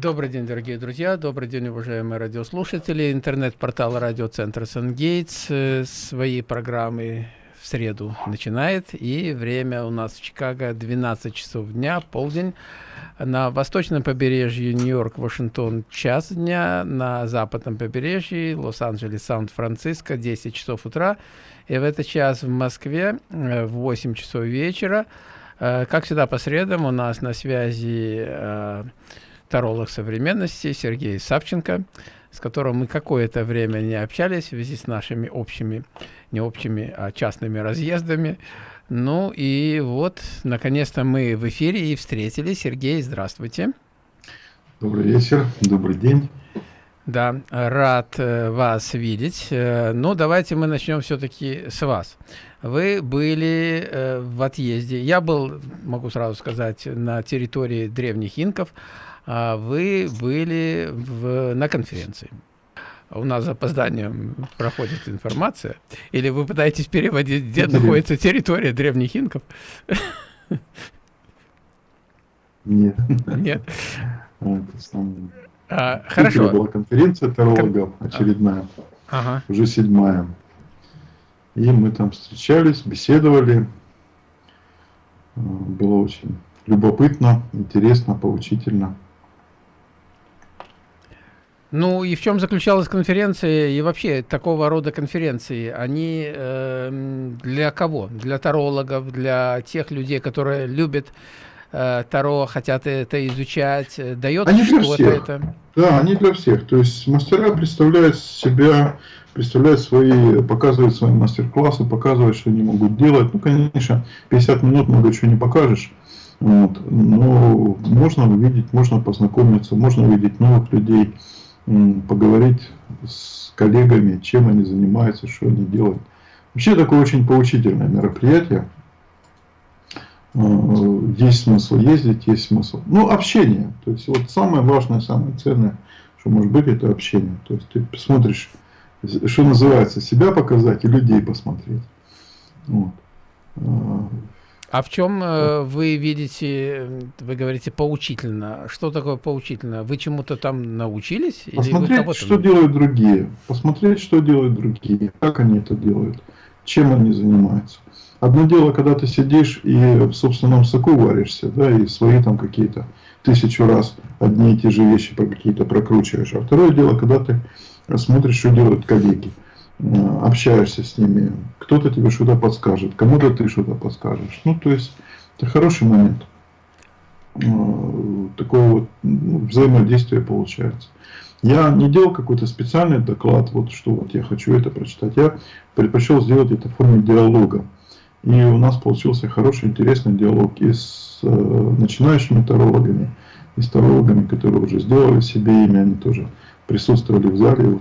Добрый день, дорогие друзья, добрый день, уважаемые радиослушатели. Интернет-портал радиоцентра «Сангейтс» э, свои программы в среду начинает. И время у нас в Чикаго 12 часов дня, полдень. На восточном побережье Нью-Йорк, Вашингтон час дня. На западном побережье Лос-Анджелес, Сан-Франциско 10 часов утра. И в этот час в Москве э, в 8 часов вечера. Э, как всегда по средам у нас на связи таролог современности Сергей Савченко, с которым мы какое-то время не общались в связи с нашими общими, не общими, а частными разъездами. Ну и вот, наконец-то мы в эфире и встретились. Сергей, здравствуйте. Добрый вечер, добрый день. Да, рад э, вас видеть. Э, ну, давайте мы начнем все-таки с вас. Вы были э, в отъезде. Я был, могу сразу сказать, на территории древних инков вы были в, на конференции. У нас с опозданием проходит информация. Или вы пытаетесь переводить, где находится территория древних инков? Нет. Нет. А, хорошо. была конференция тарологов очередная, ага. уже седьмая. И мы там встречались, беседовали. Было очень любопытно, интересно, поучительно. Ну и в чем заключалась конференция и вообще такого рода конференции? Они э, для кого? Для тарологов, для тех людей, которые любят э, Таро, хотят это изучать? Дает что-то это? Да, они для всех. То есть мастера представляют себя, представляют свои, показывают свои мастер-классы, показывают, что они могут делать. Ну, конечно, 50 минут много чего не покажешь. Вот. Но можно увидеть, можно познакомиться, можно увидеть новых людей поговорить с коллегами, чем они занимаются, что они делают. Вообще такое очень поучительное мероприятие. Э, есть смысл ездить, есть смысл. Ну, общение. То есть, вот самое важное, самое ценное, что может быть, это общение. То есть, ты посмотришь, что называется, себя показать и людей посмотреть. Вот. А в чем э, вы видите, вы говорите, поучительно? Что такое поучительно? Вы чему-то там научились? Посмотреть, или что делают другие. Посмотреть, что делают другие. Как они это делают. Чем они занимаются. Одно дело, когда ты сидишь и в собственном соку варишься, да, и свои там какие-то тысячу раз одни и те же вещи какие-то прокручиваешь. А второе дело, когда ты смотришь, что делают коллеги. Общаешься с ними, кто-то тебе что-то подскажет, кому-то ты что-то подскажешь. Ну, то есть, это хороший момент. Э, такое вот ну, взаимодействие получается. Я не делал какой-то специальный доклад, вот что вот я хочу это прочитать. Я предпочел сделать это в форме диалога. И у нас получился хороший, интересный диалог и с э, начинающими тарологами, и с тарологами, которые уже сделали себе имя, они тоже присутствовали в зале,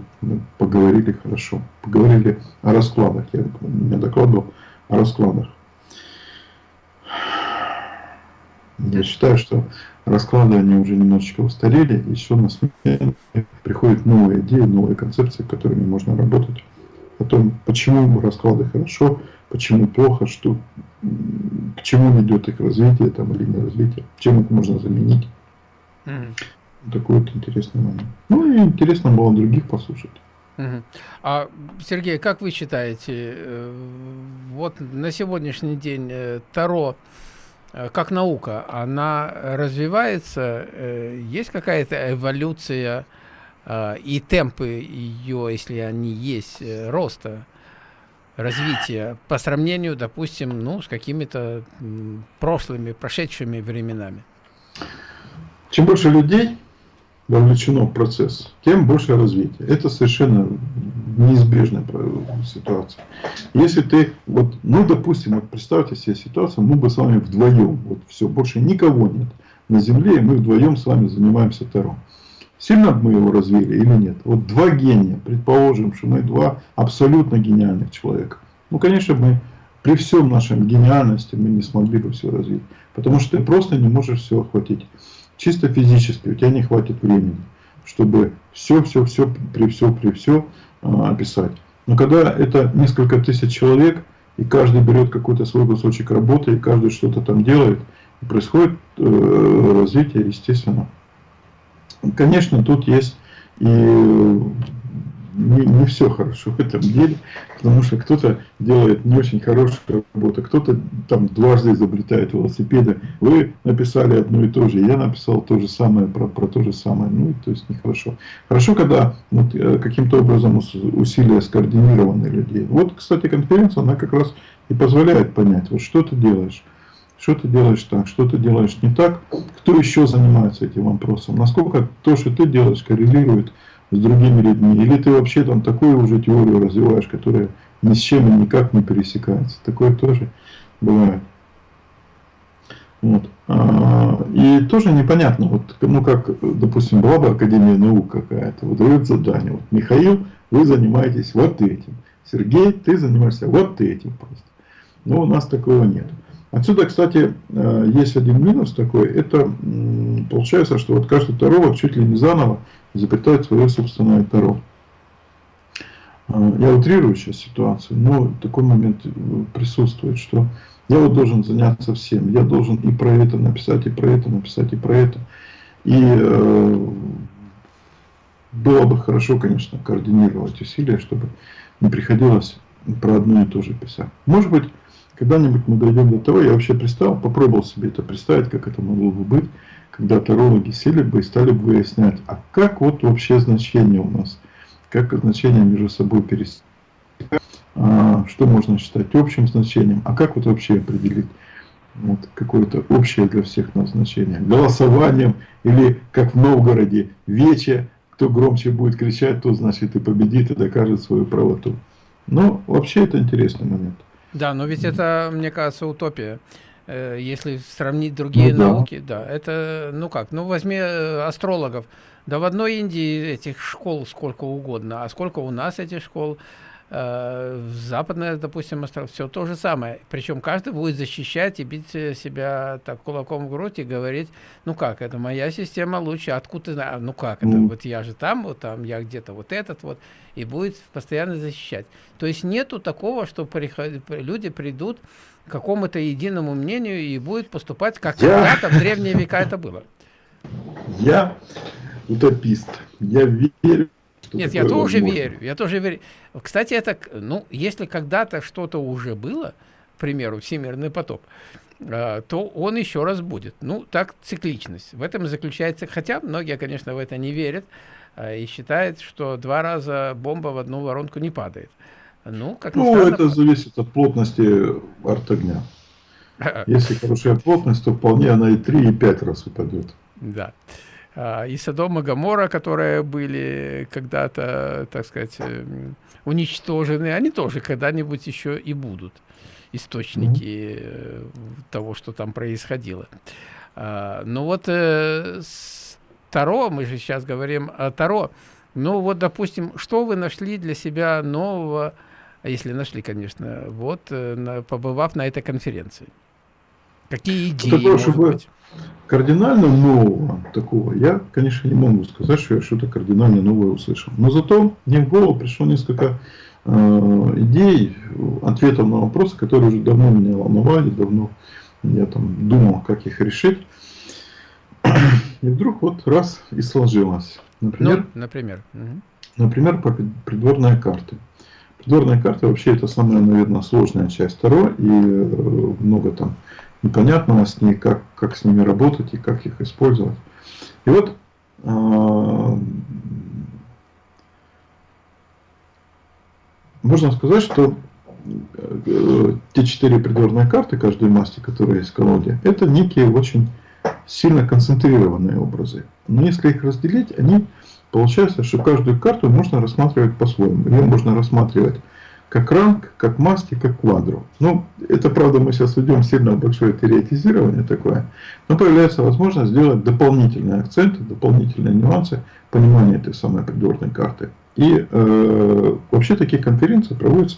поговорили хорошо. Поговорили о раскладах. Я не докладывал о раскладах. Я считаю, что расклады, они уже немножечко устарели, еще на смену приходят новые идеи, новые концепции, которыми можно работать. О том, почему расклады хорошо, почему плохо, что, к чему ведет их развитие там, или не развитие, чем их можно заменить. Mm такой вот интересный момент. Ну и интересно было других послушать. А, Сергей, как вы считаете, э, вот на сегодняшний день э, Таро, э, как наука, она развивается, есть какая-то эволюция и темпы ее, если они есть, роста, развития, по сравнению, допустим, ну, с какими-то прошлыми, прошедшими временами? Чем больше людей, вовлечено в процесс, тем больше развитие. Это совершенно неизбежная ситуация. Если ты, вот, ну, допустим, вот представьте себе ситуацию, мы бы с вами вдвоем, вот все, больше никого нет на Земле, и мы вдвоем с вами занимаемся Таро. Сильно мы его развили или нет? Вот два гения, предположим, что мы два абсолютно гениальных человека. Ну, конечно, мы при всем нашем гениальности мы не смогли бы все развить. Потому что ты просто не можешь все охватить чисто физически у тебя не хватит времени, чтобы все, все, все, при все, при все а, описать. Но когда это несколько тысяч человек, и каждый берет какой-то свой кусочек работы, и каждый что-то там делает, и происходит э, развитие, естественно. конечно, тут есть и не, не все хорошо в этом деле, потому что кто-то делает не очень хорошую работу, кто-то там дважды изобретает велосипеды. Вы написали одно и то же, я написал то же самое про, про то же самое. Ну, то есть нехорошо. Хорошо, когда вот, э, каким-то образом усилия скоординированы людей. Вот, кстати, конференция, она как раз и позволяет понять, вот что ты делаешь. Что ты делаешь так, что ты делаешь не так, кто еще занимается этим вопросом, насколько то, что ты делаешь, коррелирует с другими людьми, или ты вообще там такую уже теорию развиваешь, которая ни с чем и никак не пересекается. Такое тоже бывает. Вот. А, и тоже непонятно, вот, ну как, допустим, была бы Академия наук какая-то, вот задание, вот, Михаил, вы занимаетесь вот этим, Сергей, ты занимаешься вот этим просто. Но у нас такого нет. Отсюда, кстати, э, есть один минус такой, это получается, что вот каждый таролог чуть ли не заново изобретает свое собственное таро. Э, я утрирую сейчас ситуацию, но такой момент э, присутствует, что я вот должен заняться всем. Я должен и про это написать, и про это написать, и про это. И э, было бы хорошо, конечно, координировать усилия, чтобы не приходилось про одно и то же писать. Может быть, когда-нибудь мы дойдем до того, я вообще представил, попробовал себе это представить, как это могло бы быть, когда тарологи сели бы и стали бы выяснять, а как вот вообще значение у нас, как значения между собой пересекаются, а, что можно считать общим значением, а как вот вообще определить вот, какое-то общее для всех назначение, голосованием или как в Новгороде, вече, кто громче будет кричать, тот значит и победит и докажет свою правоту. Но вообще это интересный момент. Да, но ведь это, мне кажется, утопия. Э, если сравнить другие ну, науки, да. да, это, ну как, ну возьми э, астрологов. Да в одной Индии этих школ сколько угодно, а сколько у нас этих школ, западная, допустим, остров, все то же самое. Причем каждый будет защищать и бить себя так кулаком в грудь и говорить, ну как, это моя система лучше, откуда ты ну как, это вот я же там, вот там, я где-то вот этот вот, и будет постоянно защищать. То есть нету такого, что приход... люди придут к какому-то единому мнению и будет поступать, как я... когда-то в древние века это было. Я утопист. Я верю нет, я тоже возможно. верю, я тоже верю. Кстати, это, ну, если когда-то что-то уже было, к примеру, всемирный потоп, а, то он еще раз будет. Ну, так цикличность. В этом заключается, хотя многие, конечно, в это не верят а, и считают, что два раза бомба в одну воронку не падает. Ну, как ну странно, это зависит от плотности арт-огня. Если хорошая плотность, то вполне она и 3, и 5 раз упадет. Да. А, и Содом и Гамора, которые были когда-то, так сказать, эм, уничтожены, они тоже когда-нибудь еще и будут источники -hmm. того, что там происходило. А, ну вот э, Таро, мы же сейчас говорим о Таро, ну вот, допустим, что вы нашли для себя нового, если нашли, конечно, вот, э, побывав на этой конференции? Какие идеи, Такое, может быть? Кардинально нового такого я, конечно, не могу сказать, что я что-то кардинально новое услышал. Но зато мне в голову пришло несколько э, идей, ответов на вопросы, которые уже давно меня волновали, давно я там думал, как их решить. И вдруг вот раз и сложилось. Например, ну, например. например по придворные карты. Придворные карты вообще это самая, наверное, сложная часть второй, и э, много там непонятного с ней, как, как с ними работать и как их использовать. И вот э, можно сказать, что э, те четыре придворные карты каждой масти, которые есть в колоде, это некие очень сильно концентрированные образы. Но если их разделить, они получается, что каждую карту можно рассматривать по-своему. Ее можно рассматривать как ранг, как маски, как квадру. Ну, это правда мы сейчас уйдем сильно в большое теоретизирование такое, но появляется возможность сделать дополнительные акценты, дополнительные нюансы понимания этой самой придворной карты. И э, вообще такие конференции проводятся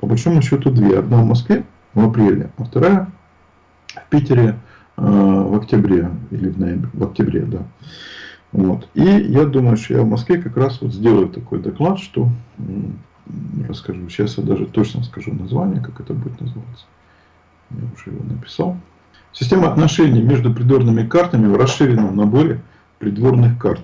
по большому счету две. Одна в Москве в апреле, а вторая в Питере э, в октябре или в ноябре, в октябре, да. Вот. И я думаю, что я в Москве как раз вот сделаю такой доклад, что расскажу. Сейчас я даже точно скажу название, как это будет называться. Я уже его написал. Система отношений между придворными картами в расширенном наборе придворных карт.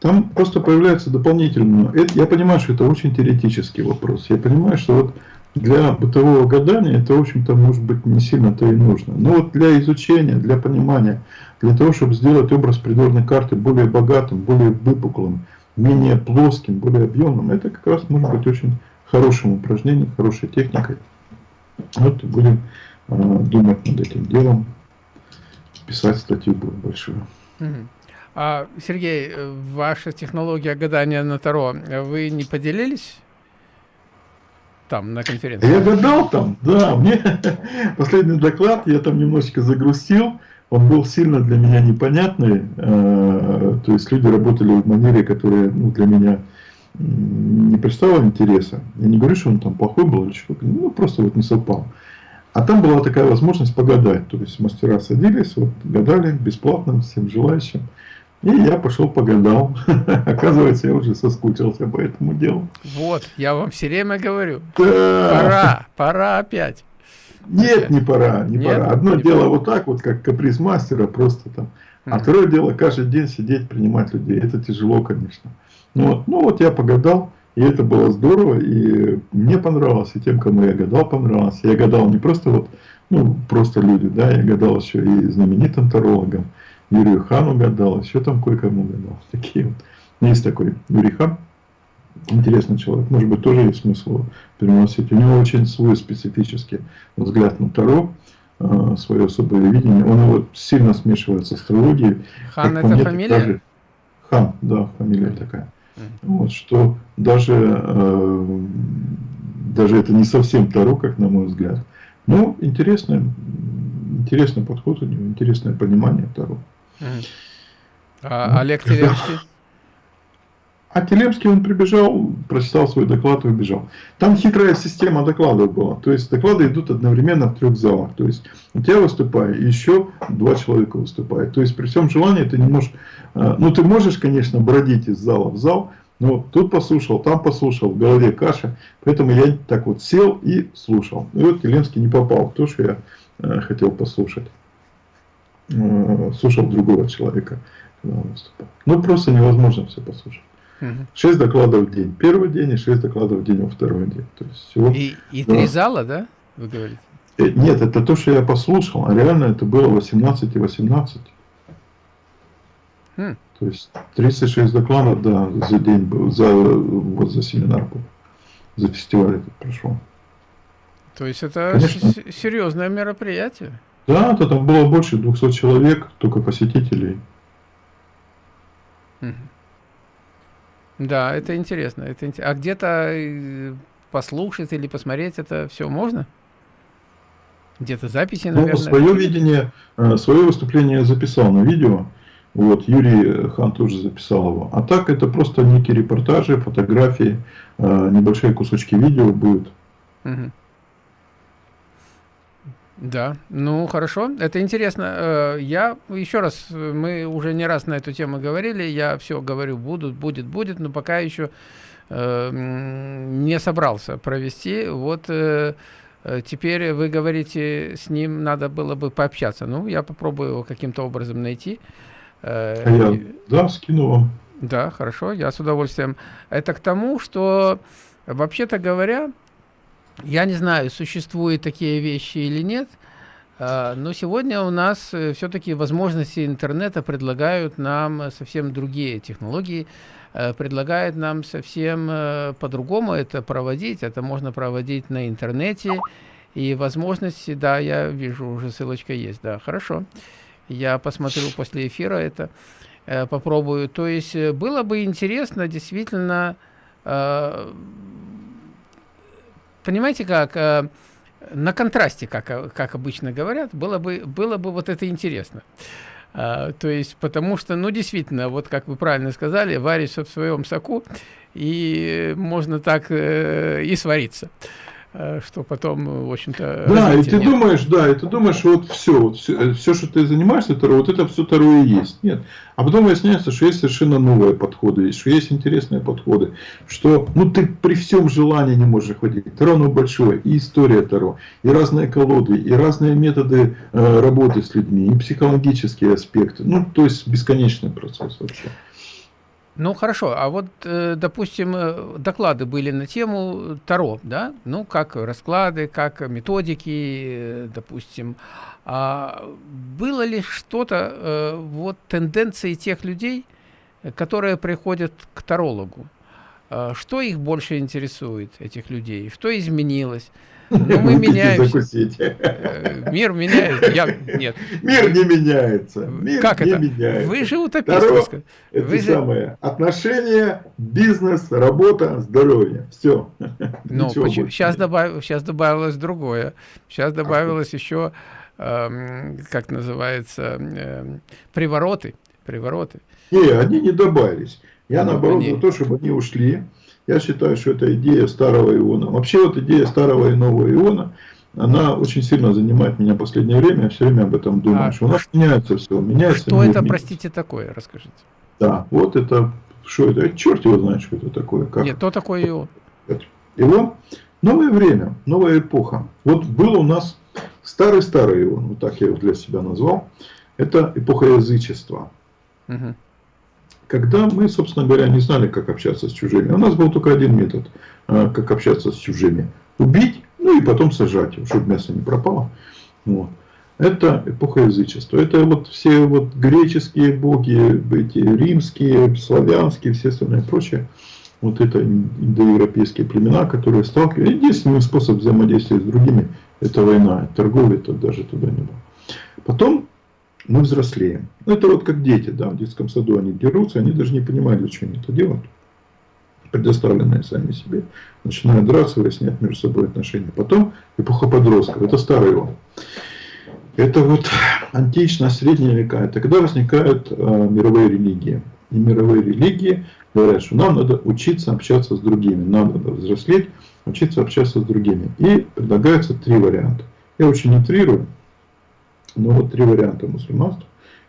Там просто появляется дополнительно. Это, я понимаю, что это очень теоретический вопрос. Я понимаю, что вот для бытового гадания это, в общем-то, может быть не сильно-то и нужно. Но вот для изучения, для понимания, для того, чтобы сделать образ придворной карты более богатым, более выпуклым, менее плоским, более объемным, это как раз может быть очень хорошим упражнением, хорошей техникой. Вот будем э, думать над этим делом, писать статью будет большую. А, Сергей, ваша технология гадания на Таро, вы не поделились? там на конференции? Я гадал там, да. Мне последний доклад я там немножечко загрустил. Он был сильно для меня непонятный. Э, то есть люди работали в манере, которая ну, для меня не представляла интереса. Я не говорю, что он там плохой был или что-то. Ну, просто вот не совпал. А там была такая возможность погадать. То есть мастера садились, вот, гадали бесплатно всем желающим. И я пошел погадал. Оказывается, я уже соскучился по этому делу. Вот, я вам все время говорю. Да. Пора, пора опять. Нет, не пора, не Нет, пора. Одно не дело пора. вот так вот, как каприз мастера, просто там. А второе дело, каждый день сидеть, принимать людей. Это тяжело, конечно. Ну вот, ну вот я погадал, и это было здорово, и мне понравилось, и тем, кому я гадал, понравилось. Я гадал не просто вот, ну, просто люди, да, я гадал еще и знаменитым тарологам. Юрию Хану гадал, еще там кое-кому гадал. Такие вот. Есть такой Юрий Хан, интересный человек, может быть, тоже есть смысл переносить. У него очень свой специфический взгляд на Таро, э, свое особое видение. Он его сильно смешивает с астрологией. Хан это мне, фамилия? Даже... Хан, да, фамилия такая. Вот, что даже, э, даже это не совсем Таро, как на мой взгляд. Но интересный, интересный подход у него, интересное понимание Таро. А Олег Телемский? А Телемский, он прибежал, прочитал свой доклад и убежал. Там хитрая система докладов была. То есть доклады идут одновременно в трех залах. То есть выступает, и еще два человека выступают. То есть при всем желании ты не можешь... Э, ну ты можешь, конечно, бродить из зала в зал, но тут послушал, там послушал, в голове каша. Поэтому я так вот сел и слушал. И вот Телемский не попал в то, что я э, хотел послушать. Э, слушал другого человека, когда он выступал. Ну, просто невозможно все послушать. Шесть докладов в день. Первый день и шесть докладов в день во второй день. То есть всего, и и да. три зала, да, вы говорите? Э, нет, это то, что я послушал, а реально это было 18 и 18. Хм. То есть 36 докладов, да, за день был, за, вот за семинар был, за фестиваль этот прошел. То есть это Конечно. серьезное мероприятие? Да, то там было больше 200 человек, только посетителей. Да, это интересно. Это int... А где-то э, послушать или посмотреть это все можно? Где-то записи, ну, наверное? Ну, свое видение, э, свое выступление я записал на видео. Вот, Юрий Хан тоже записал его. А так это просто некие репортажи, фотографии, э, небольшие кусочки видео будут. Угу. Да, ну хорошо, это интересно. Э, я еще раз, мы уже не раз на эту тему говорили, я все говорю, будут, будет, будет, но пока еще э, не собрался провести. Вот э, теперь вы говорите, с ним надо было бы пообщаться. Ну, я попробую его каким-то образом найти. А я, да, скину вам. Да, хорошо, я с удовольствием. Это к тому, что, вообще-то говоря, я не знаю, существуют такие вещи или нет, а, но сегодня у нас э, все-таки возможности интернета предлагают нам совсем другие технологии, э, предлагают нам совсем э, по-другому это проводить. Это можно проводить на интернете. И возможности, да, я вижу, уже ссылочка есть, да, хорошо. Я посмотрю после эфира это, попробую. То есть было бы интересно действительно понимаете как, э, на контрасте, как, как обычно говорят, было бы, было бы вот это интересно. А, то есть, потому что, ну, действительно, вот как вы правильно сказали, варишься в своем соку, и можно так э, и свариться. Э, что потом, в общем-то... Да, и ты нет. думаешь, да, и ты думаешь, вот все, вот все, все, что ты занимаешься, Таро, вот это все Таро и есть. Нет. А потом выясняется, что есть совершенно новые подходы, что есть интересные подходы, что, ну, ты при всем желании не можешь охватить. Таро, ну, большое, и история Таро, и разные колоды, и разные методы э, работы с людьми, и психологические аспекты. Ну, то есть, бесконечный процесс вообще. Ну хорошо, а вот, э, допустим, э, доклады были на тему Таро, да? Ну, как расклады, как методики, э, допустим. А было ли что-то, вот тенденции тех людей, которые приходят к тарологу? Что их больше интересует, этих людей? Что изменилось? Ну, мы меняемся. Э, мир меняется. Я... Нет. Мир не меняется. Мир как не это? меняется. Вы же утопист. Это Вы же... самое. Отношения, бизнес, работа, здоровье. Все. Ну, почему? Сейчас, добав... Сейчас добавилось другое. Сейчас добавилось а еще, эм, как называется, эм, привороты. Привороты. Не, они не добавились. Я, ну, наоборот, они... за то, чтобы они ушли. Я считаю, что это идея старого иона. Вообще вот идея старого и нового иона, она очень сильно занимает меня в последнее время. Я все время об этом думаю. А что у нас меняется все. Меняется что это, простите, такое? Расскажите. Да, вот это, что это? Черт его знает, что это такое. Как? Нет, кто такой ион? Ион? Новое время, новая эпоха. Вот был у нас старый-старый ион, вот так я его для себя назвал. Это эпоха язычества. Угу когда мы, собственно говоря, не знали, как общаться с чужими. У нас был только один метод, а, как общаться с чужими. Убить, ну и потом сажать, чтобы мясо не пропало. Вот. Это эпоха язычества. Это вот все вот греческие боги, эти римские, славянские, все остальные прочие. Вот это индоевропейские племена, которые сталкиваются. Единственный способ взаимодействия с другими – это война. Торговля это даже туда не было. Потом мы взрослеем. Ну, это вот как дети, да, в детском саду они дерутся, они даже не понимают, для чего они это делают. Предоставленные сами себе. Начинают драться, выяснять между собой отношения. Потом эпоха подростков, это старый он. Это вот античная, средние века. Это когда возникают э, мировые религии. И мировые религии говорят, что нам надо учиться общаться с другими. Нам надо взрослеть, учиться общаться с другими. И предлагается три варианта. Я очень утрирую. Но ну, вот три варианта мусульманства,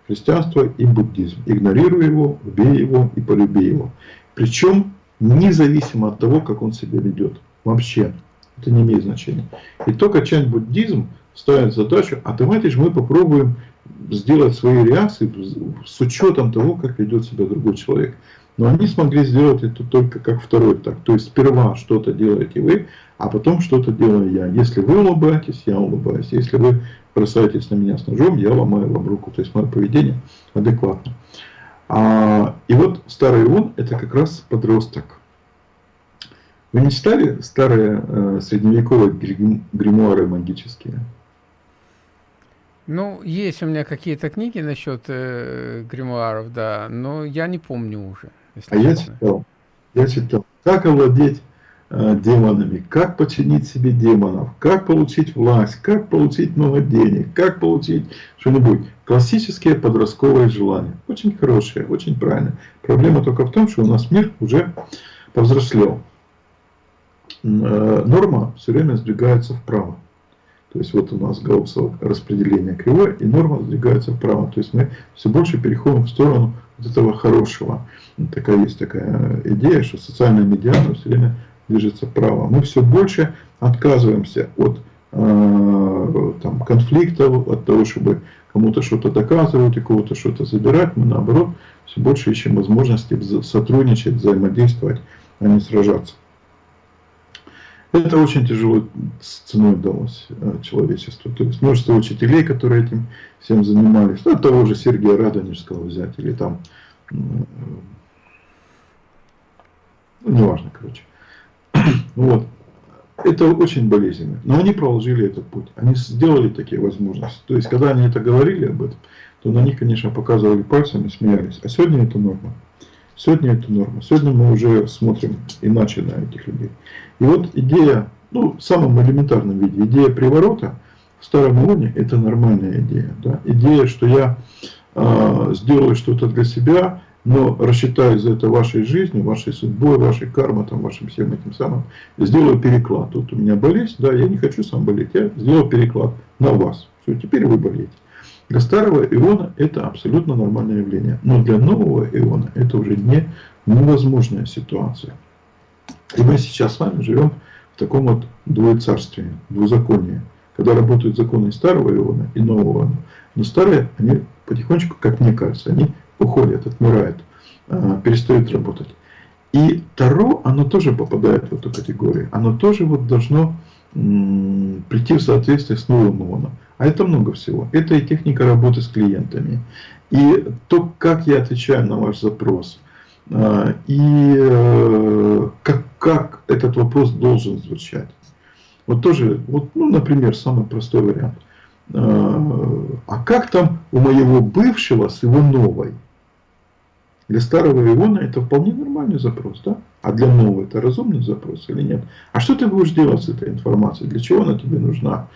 христианство и буддизм. Игнорируй его, убей его и полюби его. Причем независимо от того, как он себя ведет. Вообще. Это не имеет значения. И только часть буддизм ставит задачу, а давайте же мы попробуем сделать свои реакции с учетом того, как ведет себя другой человек. Но они смогли сделать это только как второй так. То есть сперва что-то делаете вы, а потом что-то делаю я. Если вы улыбаетесь, я улыбаюсь. Если вы бросаетесь на меня с ножом, я ломаю вам руку. То есть мое поведение адекватно. А, и вот старый он это как раз подросток. Вы не читали старые э, средневековые гримуары магические? Ну, есть у меня какие-то книги насчет э, гримуаров, да, но я не помню уже. А я читал, я читал, как овладеть демонами, как починить себе демонов, как получить власть, как получить много денег, как получить что-нибудь. Классические подростковые желания. Очень хорошие, очень правильные. Проблема только в том, что у нас мир уже повзрослел. Э, норма все время сдвигается вправо. То есть вот у нас гаусsoво распределение кривое, и норма сдвигается вправо. То есть мы все больше переходим в сторону вот этого хорошего. Такая есть такая идея, что социальная медиана все время движется вправо. Мы все больше отказываемся от э, там, конфликтов, от того, чтобы кому-то что-то доказывать, у кого-то что-то забирать. Мы наоборот все больше ищем возможности сотрудничать, взаимодействовать, а не сражаться. Это очень тяжело с ценой далось э, человечеству. То есть множество учителей, которые этим всем занимались. Ну, того же Сергея Радонежского взять, или там, ну, неважно, короче. Вот. Это очень болезненно. Но они проложили этот путь. Они сделали такие возможности. То есть, когда они это говорили об этом, то на них, конечно, показывали пальцем и смеялись. А сегодня это норма. Сегодня это норма. Сегодня мы уже смотрим иначе на этих людей. И вот идея, ну, в самом элементарном виде, идея приворота в старом уровне – это нормальная идея. Да? Идея, что я э, сделаю что-то для себя, но рассчитаю за это вашей жизнью, вашей судьбой, вашей кармой, там, вашим всем этим самым, сделаю переклад. Вот у меня болезнь, да, я не хочу сам болеть, я сделаю переклад на вас. Все, теперь вы болеете. Для старого иона это абсолютно нормальное явление. Но для нового иона это уже не невозможная ситуация. И мы сейчас с вами живем в таком вот двоецарстве, двузаконии, когда работают законы старого иона и нового иона. Но старые, они потихонечку, как мне кажется, они уходят, отмирают. э, перестает работать. И Таро, оно тоже попадает в эту категорию. Оно тоже вот должно прийти в соответствие с новым ООНом. А это много всего. Это и техника работы с клиентами, и то, как я отвечаю на ваш запрос, а, и э, как, как этот вопрос должен звучать. Вот тоже, вот, ну, например, самый простой вариант. А, а как там у моего бывшего с его новой? Для старого Иона это вполне нормальный запрос, да? А для нового это разумный запрос или нет? А что ты будешь делать с этой информацией? Для чего она тебе нужна?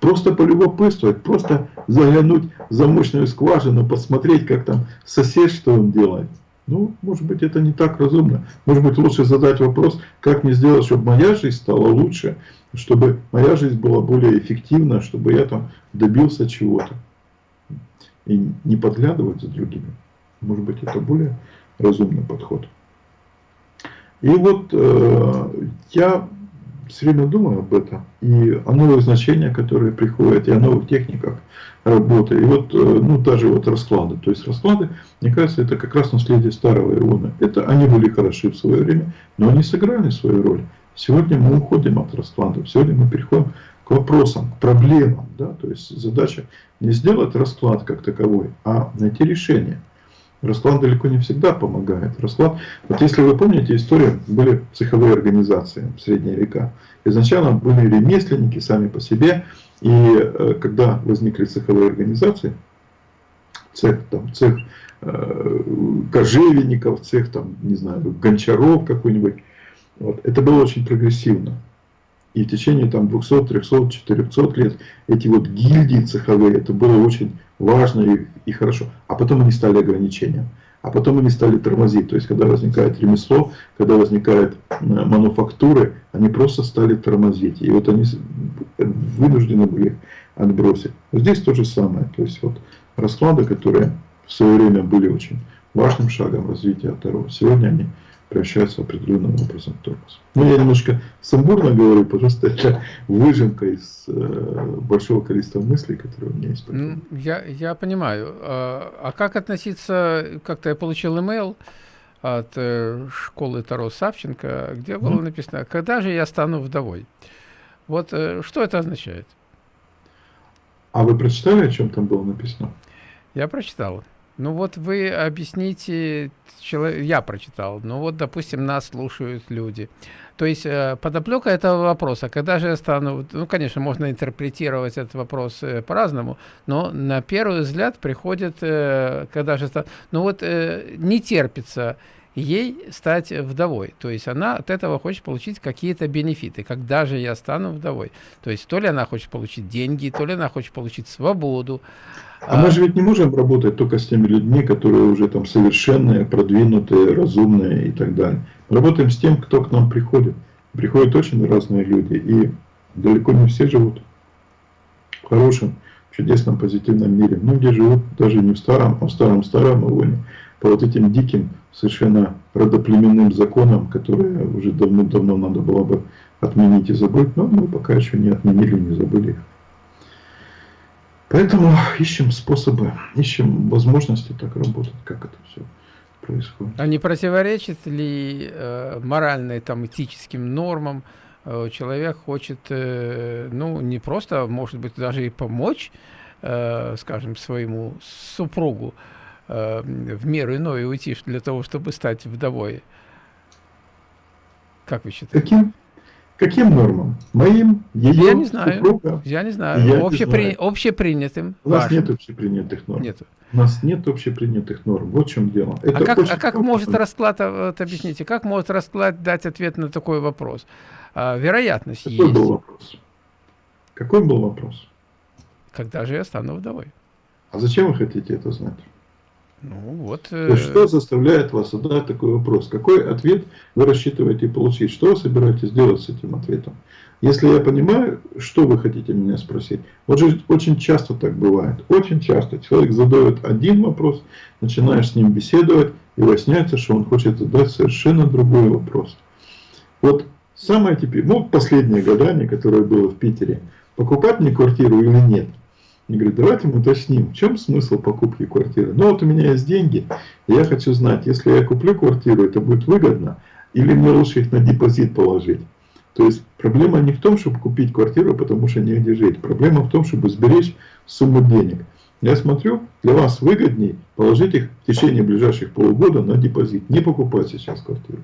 Просто полюбопытствовать, просто заглянуть в замочную скважину, посмотреть, как там сосед, что он делает. Ну, может быть, это не так разумно. Может быть, лучше задать вопрос, как мне сделать, чтобы моя жизнь стала лучше, чтобы моя жизнь была более эффективна, чтобы я там добился чего-то. И не подглядывать за другими. Может быть, это более разумный подход. И вот э, я все время думаю об этом, и о новых значениях, которые приходят, и о новых техниках работы. И вот, э, ну, даже вот расклады. То есть расклады, мне кажется, это как раз наследие старого Иона. Это они были хороши в свое время, но они сыграли свою роль. Сегодня мы уходим от раскладов, сегодня мы переходим к вопросам, к проблемам. Да? То есть задача не сделать расклад как таковой, а найти решение. Расклад далеко не всегда помогает. Расклад, вот если вы помните историю, были цеховые организации в средние века. Изначально были ремесленники сами по себе, и э, когда возникли цеховые организации, цех, там, цех э, кожевенников, цех, там, не знаю, гончаров какой-нибудь, вот, это было очень прогрессивно. И в течение там 200, 300, 400 лет эти вот гильдии цеховые, это было очень важно и, и хорошо. А потом они стали ограничением. А потом они стали тормозить. То есть, когда возникает ремесло, когда возникают мануфактуры, они просто стали тормозить. И вот они вынуждены были отбросить. Здесь то же самое. То есть, вот расклады, которые в свое время были очень важным шагом развития Таро, сегодня они превращается определенным образом в тормоз. Ну, я немножко сумбурно говорю, потому что это выжимка из э, большого количества мыслей, которые у меня есть. Ну, я, я понимаю. А, а как относиться, как-то я получил имейл от э, школы Таро Савченко, где было mm. написано, когда же я стану вдовой? Вот э, что это означает? А вы прочитали, о чем там было написано? Я прочитал. Ну вот вы объясните, я прочитал, ну вот, допустим, нас слушают люди. То есть э, подоплека этого вопроса, когда же я стану, ну, конечно, можно интерпретировать этот вопрос э, по-разному, но на первый взгляд приходит, э, когда же стану, ну вот не терпится ей стать вдовой. То есть она от этого хочет получить какие-то бенефиты, когда же я стану вдовой. То есть то ли она хочет получить деньги, то ли она хочет получить свободу, а, мы же ведь не можем работать только с теми людьми, которые уже там совершенные, продвинутые, разумные и так далее. Работаем с тем, кто к нам приходит. Приходят очень разные люди, и далеко не все живут в хорошем, чудесном, позитивном мире. Многие живут даже не в старом, а в старом-старом Ионе, по вот этим диким, совершенно родоплеменным законам, которые уже давно-давно надо было бы отменить и забыть, но мы пока еще не отменили, не забыли. Поэтому ищем способы, ищем возможности так работать, как это все происходит. А не противоречит ли э, моральным, там, этическим нормам э, человек хочет, э, ну, не просто, может быть, даже и помочь, э, скажем, своему супругу в меру иной уйти для того, чтобы стать вдовой? Как вы считаете? Каким? Каким нормам? Моим, ее, Я не знаю. Супруга? Я не знаю. Я Общепри... не знаю. Общепринятым. У нас вашим. нет общепринятых норм. Нет. У нас нет общепринятых норм. Вот в чем дело. Это а как, а как может расклад, а, вот объясните, как может расклад дать ответ на такой вопрос? А, вероятность Какой есть. был вопрос? Какой был вопрос? Когда же я стану вдовой? А зачем вы хотите это знать? Ну, вот, э... Что заставляет вас задать такой вопрос? Какой ответ вы рассчитываете получить? Что вы собираетесь делать с этим ответом? Если я понимаю, что вы хотите меня спросить. Вот же очень часто так бывает. Очень часто человек задает один вопрос, начинаешь с ним беседовать, и выясняется, что он хочет задать совершенно другой вопрос. Вот самое теперь, ну, последнее гадание, которое было в Питере, покупать мне квартиру или нет – Мне говорят, давайте мы уточним, в чем смысл покупки квартиры. Ну вот у меня есть деньги, и я хочу знать, если я куплю квартиру, это будет выгодно, или мне лучше их на депозит положить. То есть проблема не в том, чтобы купить квартиру, потому что негде жить. Проблема в том, чтобы сберечь сумму денег. Я смотрю, для вас выгоднее положить их в течение ближайших полугода на депозит. Не покупать сейчас квартиру.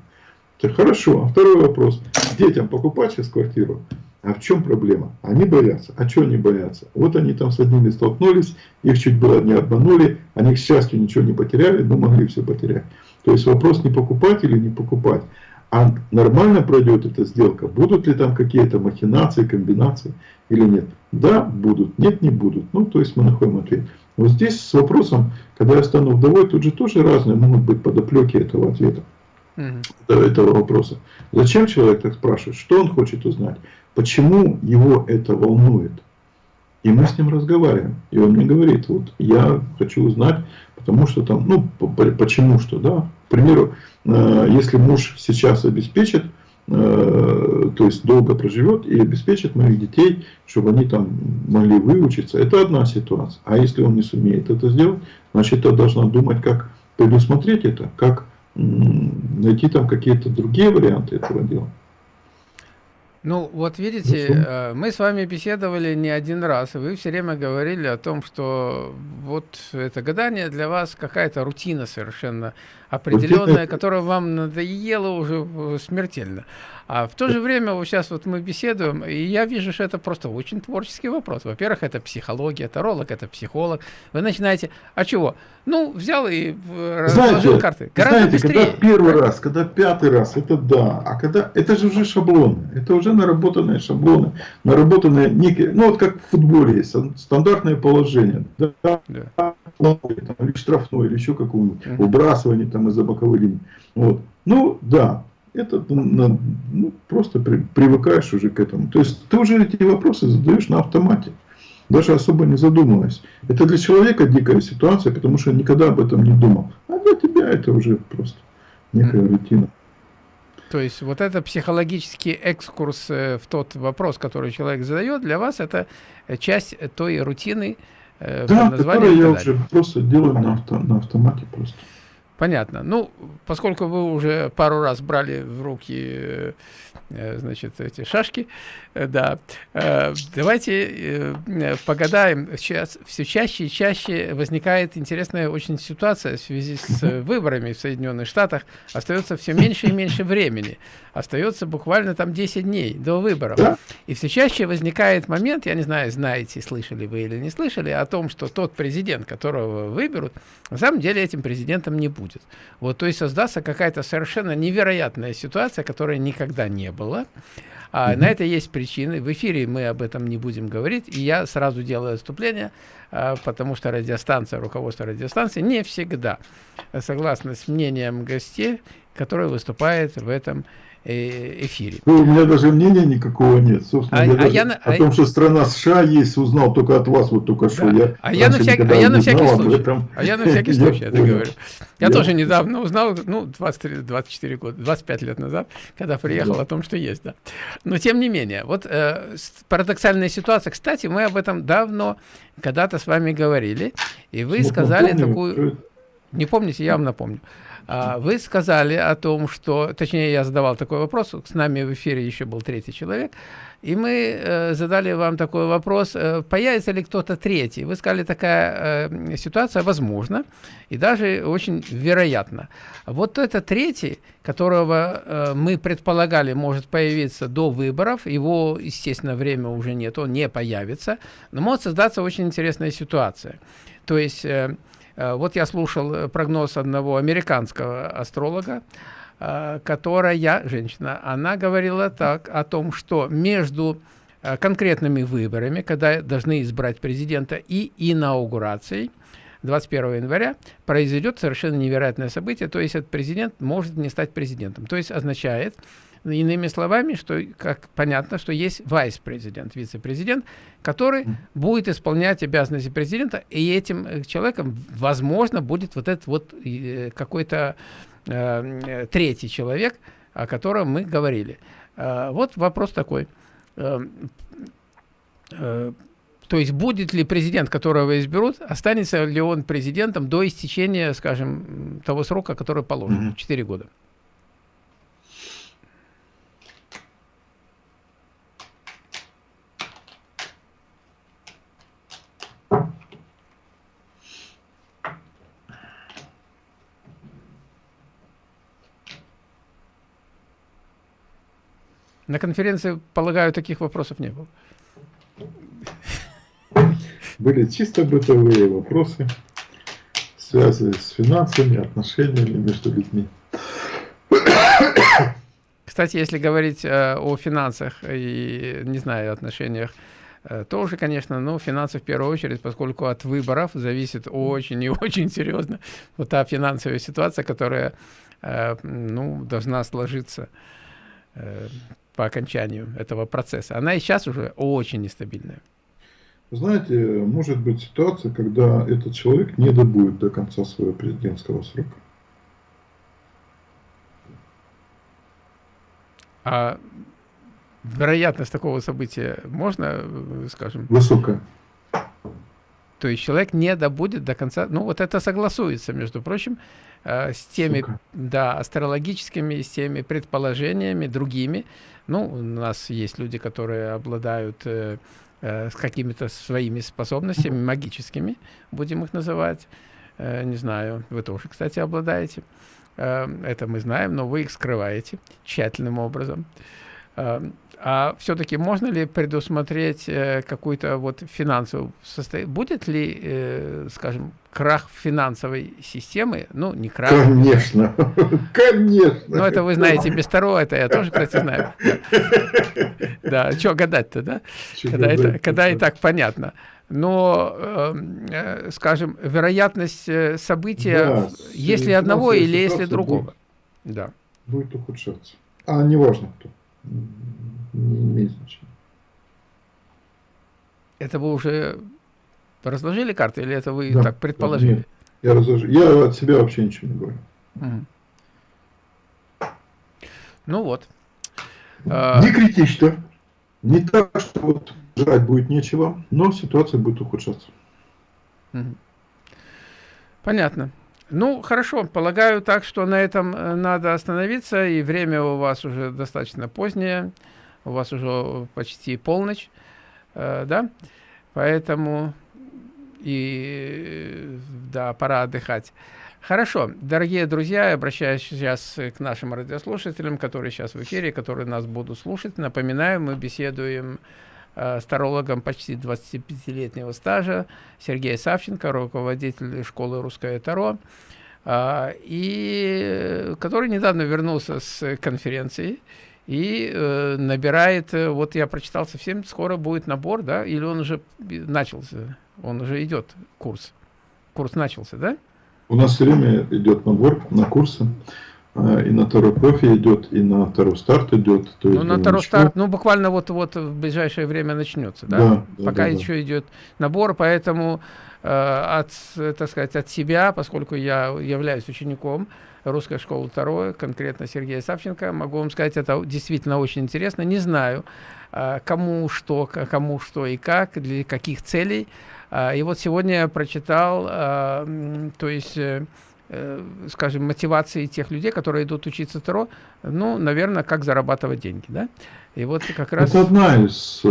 Это хорошо. А второй вопрос. Детям покупать сейчас квартиру? А в чем проблема? Они боятся. А что они боятся? Вот они там с одними столкнулись, их чуть было не обманули, они, к счастью, ничего не потеряли, но могли все потерять. То есть вопрос не покупать или не покупать, а нормально пройдет эта сделка, будут ли там какие-то махинации, комбинации или нет. Да, будут, нет, не будут. Ну, то есть мы находим ответ. Вот здесь с вопросом, когда я стану вдовой, тут же тоже разные могут быть подоплеки этого ответа, угу. этого вопроса. Зачем человек так спрашивает? Что он хочет узнать? Почему его это волнует? И мы с ним разговариваем. И он мне говорит, вот я хочу узнать, потому что там, ну, почему что, да. К примеру, э, если муж сейчас обеспечит, э, то есть долго проживет и обеспечит моих детей, чтобы они там могли выучиться, это одна ситуация. А если он не сумеет это сделать, значит, я должна думать, как предусмотреть это, как найти там какие-то другие варианты этого дела. Ну, вот видите, э, мы с вами беседовали не один раз, и вы все время говорили о том, что вот это гадание для вас какая-то рутина совершенно определенная, которая вам надоела уже смертельно. А в то же время вот сейчас вот мы беседуем, и я вижу, что это просто очень творческий вопрос. Во-первых, это психология, таролог, это психолог. Вы начинаете, а чего? Ну, взял и разложил карты. Гораздо знаете, быстрее. когда первый раз, когда пятый раз, это да. А когда, это же уже шаблоны. Это уже наработанные шаблоны, наработанные некие, ну вот как в футболе есть, стандартное положение. Да, да. Там, или штрафной, или еще какого-нибудь, угу. выбрасывание там из-за боковой линии. Вот. Ну, да, это ну, просто при, привыкаешь уже к этому. То есть ты уже эти вопросы задаешь на автомате, даже особо не задумываясь. Это для человека дикая ситуация, потому что никогда об этом не думал. А для тебя это уже просто некая рутина. То есть вот это психологический экскурс э, в тот вопрос, который человек задает, для вас это э, часть той рутины, э, да, которую я уже просто делаю на, авто, на автомате просто. Понятно. Ну, поскольку вы уже пару раз брали в руки Э, значит, эти шашки, э, да. Э, давайте погадаем. Сейчас все чаще и чаще возникает интересная очень ситуация в связи с выборами в Соединенных Штатах. Остается все меньше и меньше времени. Остается буквально там 10 дней до выборов. И все чаще возникает момент, я не знаю, знаете, слышали вы или не слышали, о том, что тот президент, которого выберут, на самом деле этим президентом не будет. Вот, то есть создастся какая-то совершенно невероятная ситуация, которая никогда не было. А, На это есть причины. В эфире мы об этом не будем говорить. И я сразу делаю отступление, а, потому что радиостанция, руководство радиостанции не всегда согласно с мнением гостей, которые выступают в этом эфире. Ну, у меня даже мнения никакого нет. Собственно, а, я а я, о а, том, что страна США есть, узнал только от вас, вот только что. Я а, я на, всяк, а я на всякий случай, этом. а я на всякий случай это говорю. Я, я тоже недавно узнал, ну, 23, 24 года, 25 лет назад, когда приехал да. о том, что есть, да. Но тем не менее, вот э, парадоксальная ситуация. Кстати, мы об этом давно когда-то с вами говорили, и вы ну, сказали помню, такую... Не помните, я вам напомню. А, вы сказали о том, что, точнее, я задавал такой вопрос, с нами в эфире еще был третий человек, и мы э, задали вам такой вопрос, э, появится ли кто-то третий. Вы сказали, такая э, ситуация возможна и даже очень вероятна. Вот это третий, которого мы предполагали может появиться до выборов, его, естественно, время уже нет, он не появится, но может создаться очень интересная ситуация. То есть... Э, вот я слушал э, прогноз одного американского астролога, э, которая, женщина, она говорила так о том, что между конкретными выборами, когда должны избрать президента, и инаугурацией, 21 января произойдет совершенно невероятное событие, то есть этот президент может не стать президентом. То есть означает, Иными словами, что как понятно, что есть вайс-президент, вице-президент, который mm. будет исполнять обязанности президента, и этим э, человеком, возможно, будет вот этот вот э, какой-то э, третий человек, о котором мы говорили. Э, вот вопрос такой. Э, э, То есть будет ли президент, которого изберут, останется ли он президентом до истечения, скажем, того срока, который положен, mm -hmm. 4 года? На конференции, полагаю, таких вопросов не было. Были чисто бытовые вопросы, связанные с финансами, отношениями между людьми. Кстати, если говорить э, о финансах и, не знаю, отношениях, э, тоже, конечно, ну, финансы в первую очередь, поскольку от выборов зависит очень и очень серьезно вот та финансовая ситуация, которая, э, ну, должна сложиться э, по окончанию этого процесса. Она и сейчас уже очень нестабильная. Знаете, может быть ситуация, когда этот человек не добудет до конца своего президентского срока. А вероятность такого события можно, скажем? Высокая. То есть человек не добудет до конца, ну вот это согласуется, между прочим, э, с теми, Сука. да, астрологическими, с теми предположениями другими. Ну, у нас есть люди, которые обладают э, э, с какими-то своими способностями магическими, будем их называть. Э, не знаю, вы тоже, кстати, обладаете. Э, это мы знаем, но вы их скрываете тщательным образом. Э, а все-таки можно ли предусмотреть э, какую-то вот финансовую состояние? Будет ли, э, скажем, крах финансовой системы? Ну, не крах. Конечно, конечно. Ну, это вы знаете без второго, это я тоже, кстати, знаю. Да, что гадать-то, да? Когда, это, когда и так понятно. Но, эм, э, скажем, вероятность события, если одного или если другого. Да. Будет ухудшаться. А неважно кто не имеет значения. Это вы уже разложили карты или это вы да, так предположили? Нет, я разложил. Я от себя вообще ничего не говорю. Угу. Ну вот. А, не критично. Не так, что вот жрать будет нечего, но ситуация будет ухудшаться. Понятно. Ну, хорошо, полагаю так, что на этом э, надо остановиться, и время у вас уже достаточно позднее, у вас уже почти полночь, э, да, поэтому и, да, пора отдыхать. Хорошо, дорогие друзья, обращаюсь сейчас к нашим радиослушателям, которые сейчас в эфире, которые нас будут слушать. Напоминаю, мы беседуем э, с тарологом почти 25-летнего стажа Сергей Савченко, руководитель школы «Русское Таро», э, и который недавно вернулся с конференции и э, набирает, вот я прочитал совсем, скоро будет набор, да, или он уже начался, он уже идет, курс, курс начался, да? У нас время идет набор на курсы. А, и на Таро Профи идет, и на Таро Старт идет. То ну, на Таро Старт, ну, буквально вот-вот в ближайшее время начнется, да? да Пока да, еще да. идет набор, поэтому э, от, так сказать, от себя, поскольку я являюсь учеником Русской школы Таро, конкретно Сергея Савченко, могу вам сказать, это действительно очень интересно. Не знаю, э, кому что, кому что и как, для каких целей, а, и вот сегодня я прочитал, а, то есть, э, э, скажем, мотивации тех людей, которые идут учиться Таро, ну, наверное, как зарабатывать деньги, да? И вот как раз... Это одна из, э,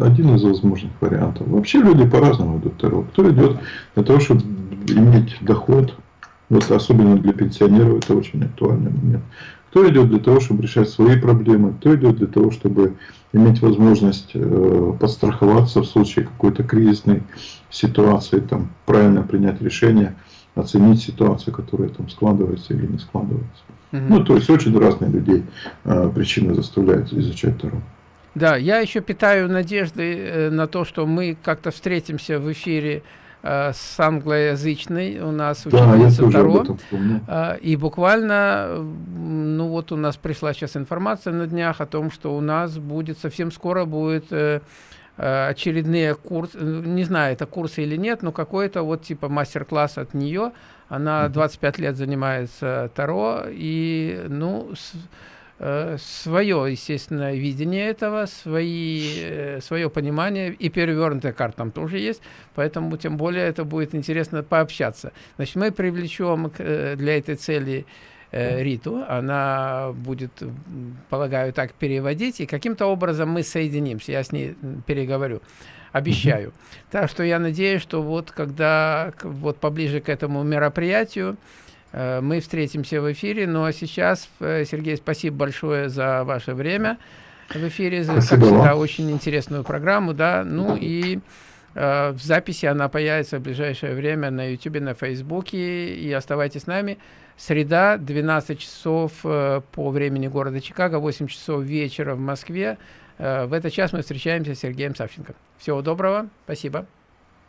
один из возможных вариантов. Вообще люди по-разному идут Таро. Кто идет для того, чтобы иметь доход, вот особенно для пенсионеров это очень актуальный момент. Кто идет для того, чтобы решать свои проблемы, кто идет для того, чтобы иметь возможность э, подстраховаться в случае какой-то кризисной ситуации, там, правильно принять решение, оценить ситуацию, которая там складывается или не складывается. Угу. Ну, то есть очень разные людей э, причины заставляют изучать Таро. Да, я еще питаю надежды э, на то, что мы как-то встретимся в эфире Э, с англоязычной у нас ученица да, Таро. Э, и буквально, ну вот у нас пришла сейчас информация на днях о том, что у нас будет, совсем скоро будет э, очередные курсы, не знаю, это курсы или нет, но какой-то вот типа мастер-класс от нее. Она 25 лет занимается Таро, и, ну, с, э, свое, естественно, видение этого, свои, э, свое понимание, и перевернутая карта там тоже есть, поэтому тем более это будет интересно пообщаться. Значит, мы привлечем э, для этой цели э, Риту, она будет, полагаю, так переводить, и каким-то образом мы соединимся, я с ней переговорю обещаю. Так что я надеюсь, что вот когда вот поближе к этому мероприятию э, мы встретимся в эфире. Ну а сейчас, э, Сергей, спасибо большое за ваше время в эфире, за, как всегда, очень интересную программу, да. Ну и э, в записи она появится в ближайшее время на YouTube, на Фейсбуке. И оставайтесь с нами. Среда, 12 часов э, по времени города Чикаго, 8 часов вечера в Москве. Э, в этот час мы встречаемся с Сергеем Савченко. Всего доброго, спасибо.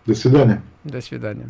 До свидания. До свидания.